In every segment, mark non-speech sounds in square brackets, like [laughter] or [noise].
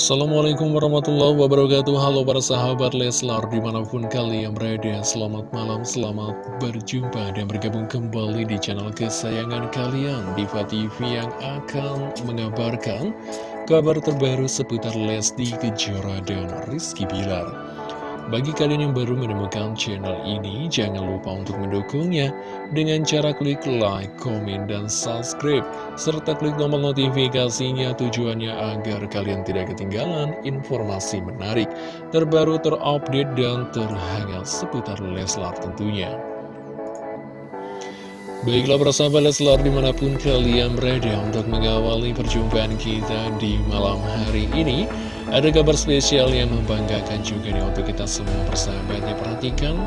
Assalamualaikum warahmatullahi wabarakatuh. Halo para sahabat Leslar Di mana pun kalian berada Selamat malam, selamat berjumpa Dan bergabung kembali di channel kesayangan kalian Diva TV yang akan mengabarkan Kabar terbaru seputar Lesti Kejora dan Rizky Bilar bagi kalian yang baru menemukan channel ini, jangan lupa untuk mendukungnya dengan cara klik like, komen, dan subscribe, serta klik tombol notifikasinya tujuannya agar kalian tidak ketinggalan informasi menarik, terbaru, terupdate, dan terhangat seputar Leslar tentunya. Baiklah persahabat Leslar di mana pun kalian berada untuk mengawali perjumpaan kita di malam hari ini ada kabar spesial yang membanggakan juga nih untuk kita semua persahabatnya Perhatikan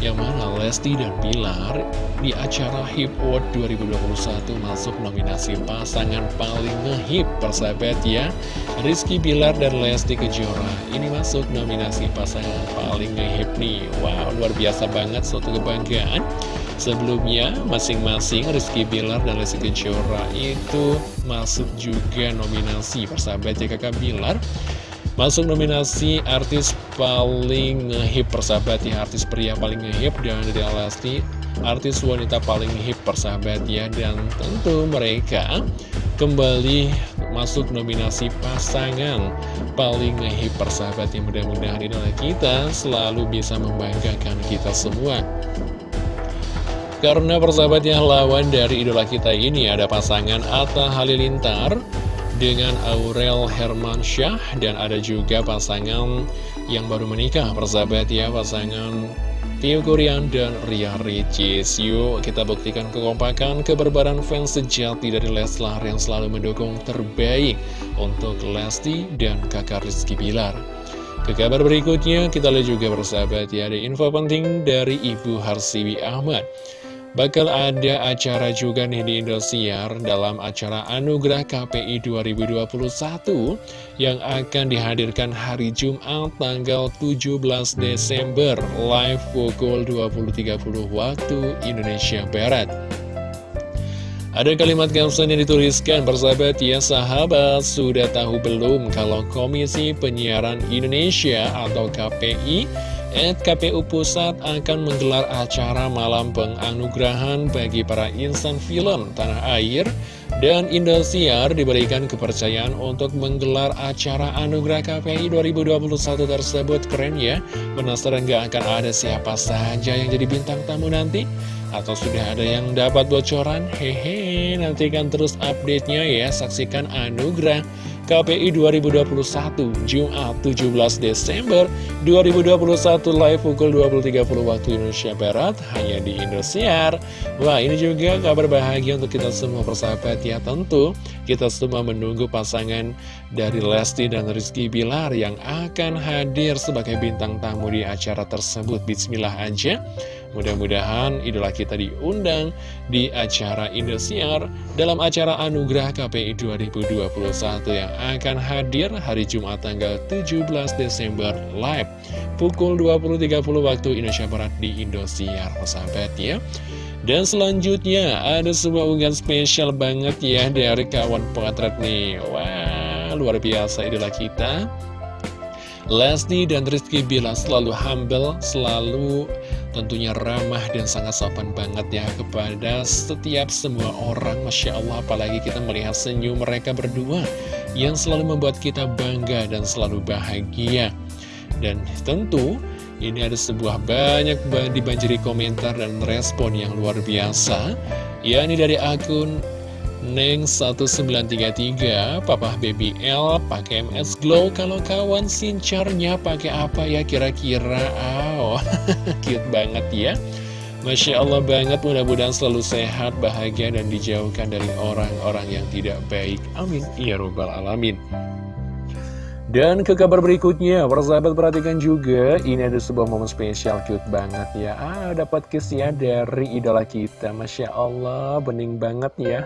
yang mana Lesti dan Bilar di acara HIP Award 2021 masuk nominasi pasangan paling ngehip persahabat ya. Rizky Bilar dan Lesti Kejora ini masuk nominasi pasangan paling ngehip nih. Wow luar biasa banget suatu kebanggaan. Sebelumnya masing-masing Rizky Bilar dan Lesti Kejora itu masuk juga nominasi persahabat ya kakak Bilar Masuk nominasi artis paling ngehip persahabat ya. Artis pria paling ngehip dan dari Lesti Artis wanita paling ngehip persahabat ya. Dan tentu mereka kembali masuk nominasi pasangan paling ngehip persahabat yang mudah-mudahan idola kita selalu bisa membanggakan kita semua. Karena persahabatnya lawan dari idola kita ini ada pasangan Atta Halilintar dengan Aurel Hermansyah dan ada juga pasangan yang baru menikah persahabat ya pasangan Tio Korean dan Ria Ricis. Yuk kita buktikan kekompakan keberbaran fans sejati dari Leslar yang selalu mendukung terbaik untuk Lesti dan kakak Rizky Bilar. Ke kabar berikutnya kita lihat juga persahabat ya ada info penting dari Ibu Harsiwi Ahmad Bakal ada acara juga nih di Indosiar dalam acara Anugerah KPI 2021 yang akan dihadirkan hari Jumat tanggal 17 Desember live pukul 20.30 waktu Indonesia Barat. Ada kalimat caption yang dituliskan, bersahabat ya sahabat, sudah tahu belum kalau Komisi Penyiaran Indonesia atau KPI At KPU Pusat akan menggelar acara malam penganugerahan bagi para insan film tanah air dan Indosiar diberikan kepercayaan untuk menggelar acara Anugerah KPI 2021 tersebut keren ya Penasaran gak akan ada siapa saja yang jadi bintang tamu nanti? Atau sudah ada yang dapat bocoran? Hehe, nantikan terus update-nya ya Saksikan Anugerah KPI 2021 Jumat 17 Desember 2021 live pukul 20.30 waktu Indonesia Barat hanya di Indosiar. Wah ini juga kabar bahagia untuk kita semua persahabat. Ya tentu kita semua menunggu pasangan dari Lesti dan Rizky Bilar yang akan hadir sebagai bintang tamu di acara tersebut. Bismillah aja Mudah-mudahan idola kita diundang di acara Indosiar dalam acara Anugerah KPI 2021 yang akan hadir hari Jumat tanggal 17 Desember live pukul 20.30 waktu Indonesia Barat di Indosiar, sahabat ya. Dan selanjutnya ada sebuah unggahan spesial banget ya dari kawan potret nih. Wah, luar biasa idola kita. Lesti dan Rizky Bila selalu humble, selalu tentunya ramah dan sangat sopan banget ya kepada setiap semua orang Masya Allah. Apalagi kita melihat senyum mereka berdua yang selalu membuat kita bangga dan selalu bahagia. Dan tentu ini ada sebuah banyak dibanjiri komentar dan respon yang luar biasa. Yakni dari akun Neng 1933 Papa Baby L pakai MS Glow Kalau kawan sincarnya pakai apa ya kira-kira? Oh [laughs] cute banget ya. Masya Allah banget mudah-mudahan selalu sehat, bahagia dan dijauhkan dari orang-orang yang tidak baik. Amin. Ya Rabbal Alamin dan ke kabar berikutnya, persahabat perhatikan juga, ini ada sebuah momen spesial cute banget ya. Ah, dapat kiss ya dari idola kita, Masya Allah, bening banget ya.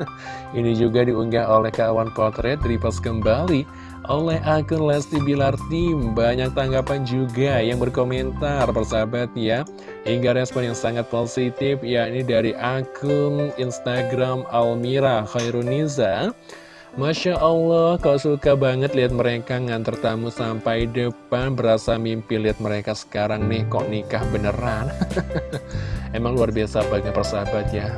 [laughs] ini juga diunggah oleh kawan potret, repost kembali oleh akun Lesti Bilar Tim. Banyak tanggapan juga yang berkomentar, persahabat ya. Hingga respon yang sangat positif, yakni dari akun Instagram Almira Khairuniza. Masya Allah, kau suka banget lihat mereka nganter tamu sampai depan. Berasa mimpi lihat mereka sekarang nih, kok nikah beneran? [laughs] Emang luar biasa banget persahabat ya.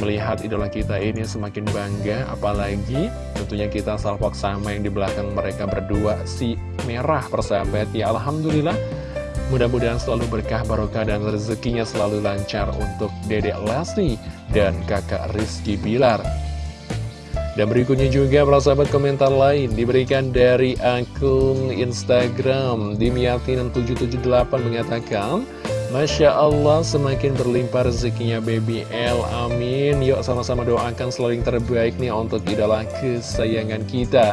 Melihat idola kita ini semakin bangga Apalagi tentunya kita salpok sama yang di belakang mereka berdua Si merah persahabat. Ya Alhamdulillah Mudah-mudahan selalu berkah barokah dan rezekinya selalu lancar untuk dedek Lesti dan kakak Rizky Bilar dan berikutnya juga para sahabat komentar lain diberikan dari akun Instagram Dimiatin778 mengatakan Masya Allah semakin berlimpah rezekinya baby L. Amin. Yuk sama-sama doakan selalu yang terbaik nih untuk idola kesayangan kita.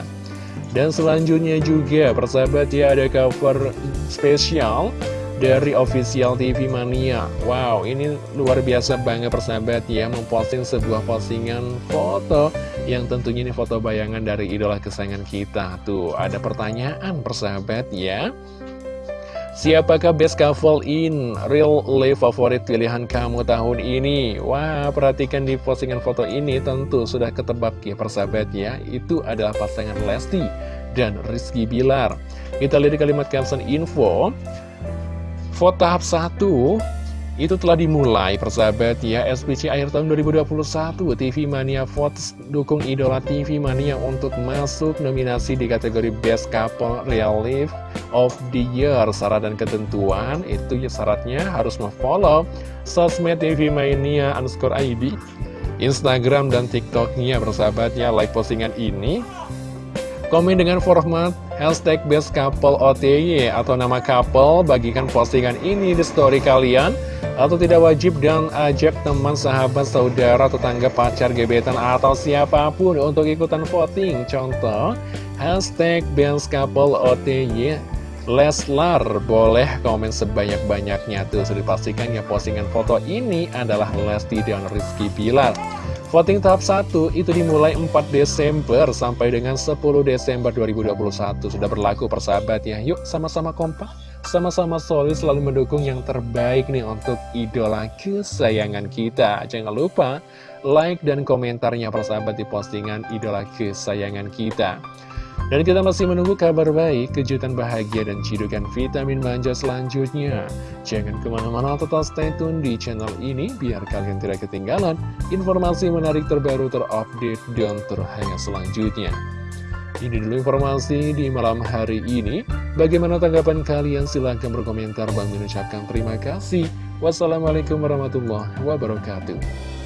Dan selanjutnya juga persahabat ya ada cover spesial dari official TV Mania. Wow ini luar biasa banget persahabat ya Memposting sebuah postingan foto Yang tentunya ini foto bayangan dari idola kesayangan kita. Tuh ada pertanyaan persahabat ya. Siapakah best couple in real life favorit pilihan kamu tahun ini? Wah, perhatikan di postingan foto ini tentu sudah ketebak ya persahabat ya. Itu adalah pasangan Lesti dan Rizky Bilar. Kita lihat di kalimat caption info. Vote tahap 1 itu telah dimulai persahabat ya SPC akhir tahun 2021 TV Mania Votes dukung idola TV Mania untuk masuk nominasi di kategori Best Couple Real Life of the Year. Syarat dan ketentuan itu ya syaratnya harus memfollow sosmed TV Mania underscore ID Instagram dan TikToknya persahabat ya. Like postingan ini Komen dengan format hashtag best couple OTY atau nama couple bagikan postingan ini di story kalian atau tidak wajib dan ajak teman, sahabat, saudara, tetangga, pacar, gebetan atau siapa pun untuk ikutan voting. Contoh, hashtag best couple OTY Leslar. Boleh komen sebanyak-banyaknya tuh. Sudah dipastikan ya postingan foto ini adalah Lesti dan Rizky Pilar Voting tahap 1 itu dimulai 4 Desember sampai dengan 10 Desember 2021 Sudah berlaku persahabat ya Yuk sama-sama kompak, sama-sama solid selalu mendukung yang terbaik nih untuk idola kesayangan kita. Jangan lupa like dan komentarnya persahabat di postingan idola kesayangan kita dan kita masih menunggu kabar baik, kejutan bahagia, dan cidukan vitamin manja selanjutnya. Jangan ke mana-mana tetap stay tune di channel ini, biar kalian tidak ketinggalan informasi menarik terbaru terupdate dan terhangat selanjutnya. Ini dulu informasi di malam hari ini. Bagaimana tanggapan kalian? Silahkan berkomentar. Bang mengucapkan terima kasih. Wassalamualaikum warahmatullahi wabarakatuh.